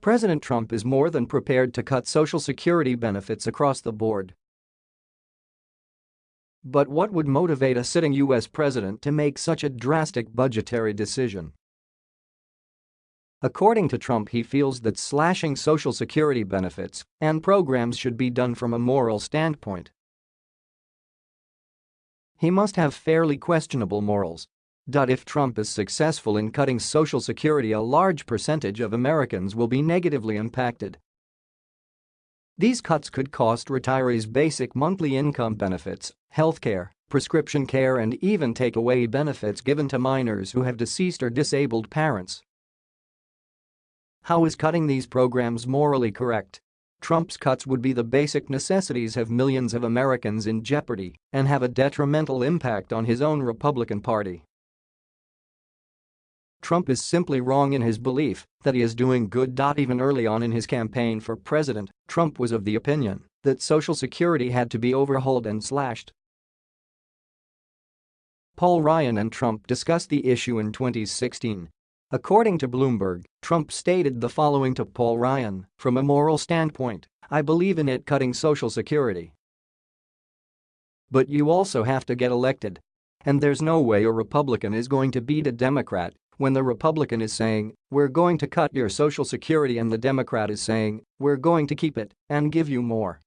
President Trump is more than prepared to cut Social Security benefits across the board. But what would motivate a sitting U.S. president to make such a drastic budgetary decision? According to Trump he feels that slashing Social Security benefits and programs should be done from a moral standpoint. He must have fairly questionable morals. If Trump is successful in cutting Social Security a large percentage of Americans will be negatively impacted. These cuts could cost retirees basic monthly income benefits, health care, prescription care and even take away benefits given to minors who have deceased or disabled parents. How is cutting these programs morally correct? Trump's cuts would be the basic necessities have millions of Americans in jeopardy and have a detrimental impact on his own Republican Party. Trump is simply wrong in his belief that he is doing good. Even early on in his campaign for president, Trump was of the opinion that Social Security had to be overhauled and slashed Paul Ryan and Trump discussed the issue in 2016. According to Bloomberg, Trump stated the following to Paul Ryan, from a moral standpoint, I believe in it cutting Social Security. But you also have to get elected. And there's no way a Republican is going to beat a Democrat when the Republican is saying, we're going to cut your Social Security and the Democrat is saying, we're going to keep it and give you more.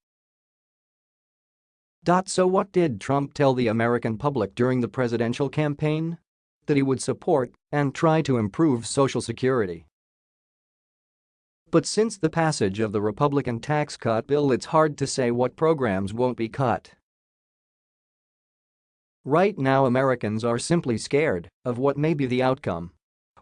So what did Trump tell the American public during the presidential campaign? That he would support and try to improve Social Security. But since the passage of the Republican tax cut bill it's hard to say what programs won't be cut. Right now Americans are simply scared of what may be the outcome.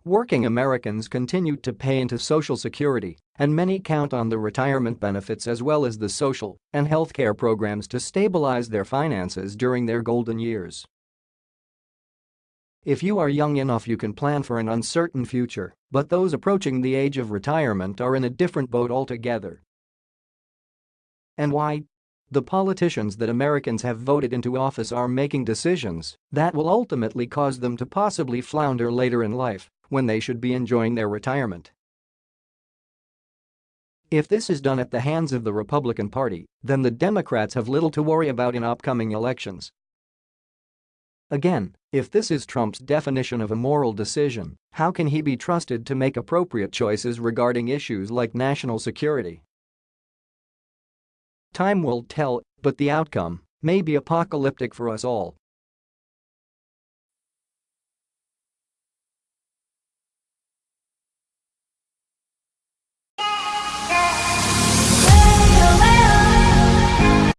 Working Americans continue to pay into Social Security, and many count on the retirement benefits as well as the social and health care programs to stabilize their finances during their golden years. If you are young enough you can plan for an uncertain future, but those approaching the age of retirement are in a different boat altogether. And why? The politicians that Americans have voted into office are making decisions that will ultimately cause them to possibly flounder later in life when they should be enjoying their retirement. If this is done at the hands of the Republican Party, then the Democrats have little to worry about in upcoming elections. Again, if this is Trump's definition of a moral decision, how can he be trusted to make appropriate choices regarding issues like national security? Time will tell, but the outcome may be apocalyptic for us all